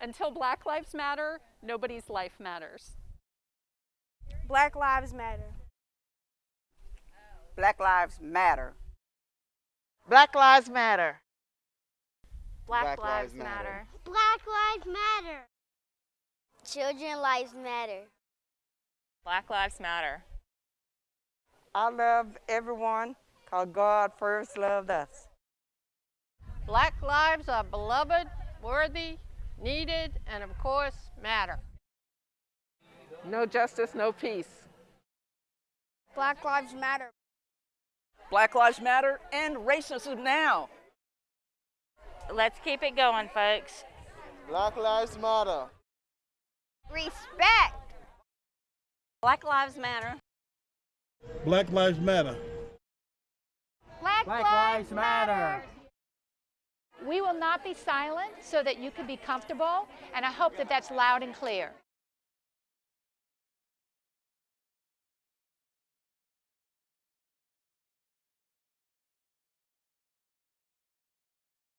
Until Black Lives Matter, nobody's life matters. Black Lives Matter. Black Lives Matter. Black Lives Matter. Black, Black Lives, Lives matter. Matter. Black Lives Matter. Children Lives Matter. Black Lives Matter. I love everyone because God first loved us. Black lives are beloved, worthy, needed, and of course, matter. No justice, no peace. Black Lives Matter. Black Lives Matter and racism now. Let's keep it going, folks. Black Lives Matter. Respect. Black Lives Matter. Black Lives Matter. Black, Black Lives Matter. We will not be silent so that you can be comfortable, and I hope that that's loud and clear.